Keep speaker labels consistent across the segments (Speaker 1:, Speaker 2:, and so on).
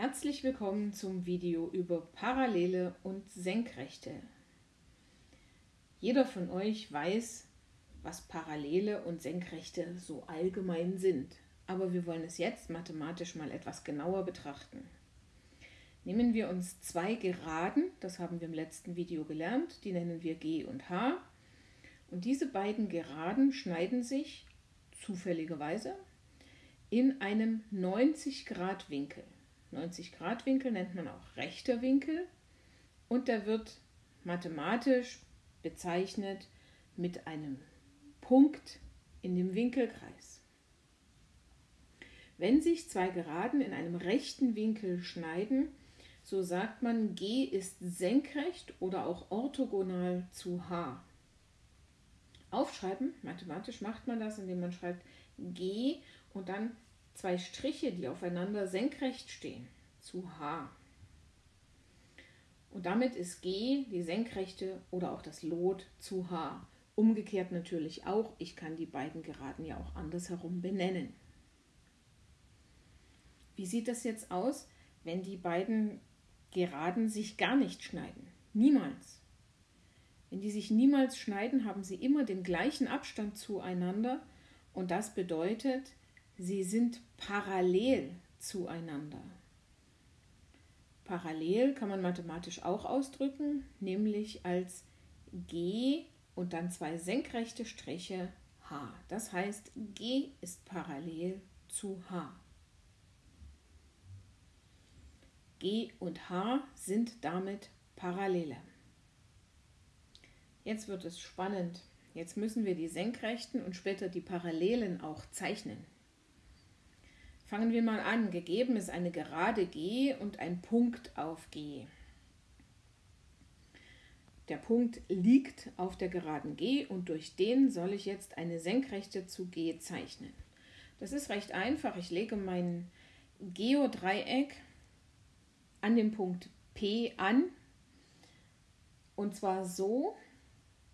Speaker 1: Herzlich willkommen zum Video über Parallele und Senkrechte. Jeder von euch weiß, was Parallele und Senkrechte so allgemein sind, aber wir wollen es jetzt mathematisch mal etwas genauer betrachten. Nehmen wir uns zwei Geraden, das haben wir im letzten Video gelernt, die nennen wir G und H. Und diese beiden Geraden schneiden sich zufälligerweise in einem 90 Grad Winkel. 90 Grad Winkel nennt man auch rechter Winkel und der wird mathematisch bezeichnet mit einem Punkt in dem Winkelkreis. Wenn sich zwei Geraden in einem rechten Winkel schneiden, so sagt man, G ist senkrecht oder auch orthogonal zu H. Aufschreiben, mathematisch macht man das, indem man schreibt G und dann zwei Striche, die aufeinander senkrecht stehen, zu H. Und damit ist G die Senkrechte oder auch das Lot zu H. Umgekehrt natürlich auch, ich kann die beiden Geraden ja auch andersherum benennen. Wie sieht das jetzt aus, wenn die beiden Geraden sich gar nicht schneiden? Niemals. Wenn die sich niemals schneiden, haben sie immer den gleichen Abstand zueinander und das bedeutet, Sie sind parallel zueinander. Parallel kann man mathematisch auch ausdrücken, nämlich als G und dann zwei senkrechte Striche H. Das heißt, G ist parallel zu H. G und H sind damit Parallele. Jetzt wird es spannend. Jetzt müssen wir die Senkrechten und später die Parallelen auch zeichnen. Fangen wir mal an. Gegeben ist eine gerade G und ein Punkt auf G. Der Punkt liegt auf der geraden G und durch den soll ich jetzt eine Senkrechte zu G zeichnen. Das ist recht einfach. Ich lege mein Geodreieck an dem Punkt P an und zwar so,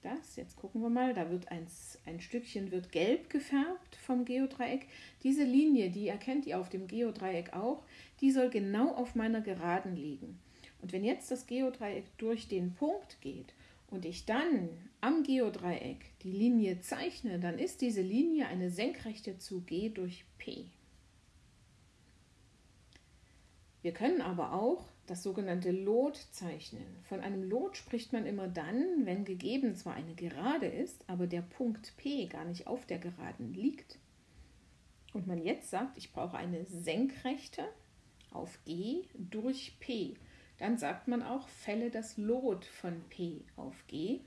Speaker 1: das, jetzt gucken wir mal, da wird ein, ein Stückchen wird gelb gefärbt vom Geodreieck. Diese Linie, die erkennt ihr auf dem Geodreieck auch, die soll genau auf meiner Geraden liegen. Und wenn jetzt das Geodreieck durch den Punkt geht und ich dann am Geodreieck die Linie zeichne, dann ist diese Linie eine Senkrechte zu G durch P. Wir können aber auch das sogenannte Lot zeichnen. Von einem Lot spricht man immer dann, wenn gegeben zwar eine Gerade ist, aber der Punkt P gar nicht auf der Geraden liegt. Und man jetzt sagt, ich brauche eine Senkrechte auf G durch P. Dann sagt man auch, fälle das Lot von P auf G.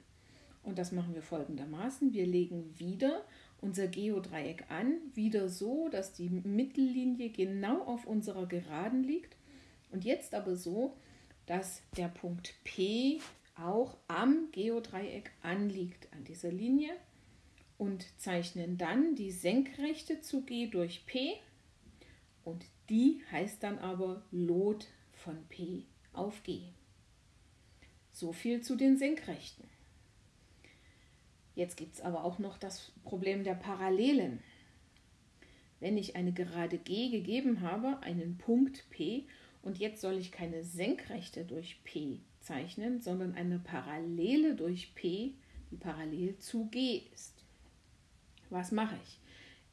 Speaker 1: Und das machen wir folgendermaßen. Wir legen wieder unser Geodreieck an, wieder so, dass die Mittellinie genau auf unserer Geraden liegt und jetzt aber so, dass der Punkt P auch am Geodreieck anliegt, an dieser Linie und zeichnen dann die Senkrechte zu G durch P und die heißt dann aber Lot von P auf G. So viel zu den Senkrechten. Jetzt gibt es aber auch noch das Problem der Parallelen. Wenn ich eine gerade G gegeben habe, einen Punkt P und jetzt soll ich keine Senkrechte durch P zeichnen, sondern eine Parallele durch P, die parallel zu G ist. Was mache ich?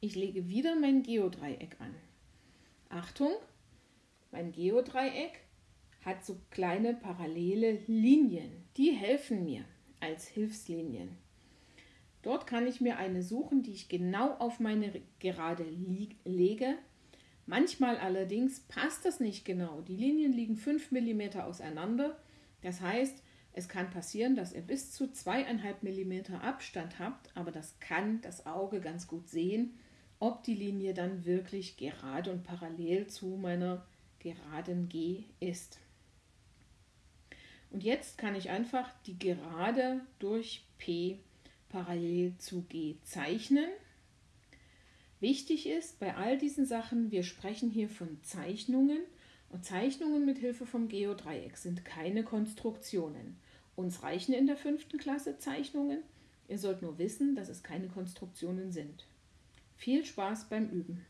Speaker 1: Ich lege wieder mein Geodreieck an. Achtung, mein Geodreieck hat so kleine parallele Linien. Die helfen mir als Hilfslinien. Dort kann ich mir eine suchen, die ich genau auf meine Gerade lege, Manchmal allerdings passt das nicht genau. Die Linien liegen 5 mm auseinander. Das heißt, es kann passieren, dass ihr bis zu 2,5 mm Abstand habt, aber das kann das Auge ganz gut sehen, ob die Linie dann wirklich gerade und parallel zu meiner geraden G ist. Und jetzt kann ich einfach die Gerade durch P parallel zu G zeichnen. Wichtig ist bei all diesen Sachen, wir sprechen hier von Zeichnungen und Zeichnungen mit Hilfe vom Geodreieck sind keine Konstruktionen. Uns reichen in der fünften Klasse Zeichnungen. Ihr sollt nur wissen, dass es keine Konstruktionen sind. Viel Spaß beim Üben!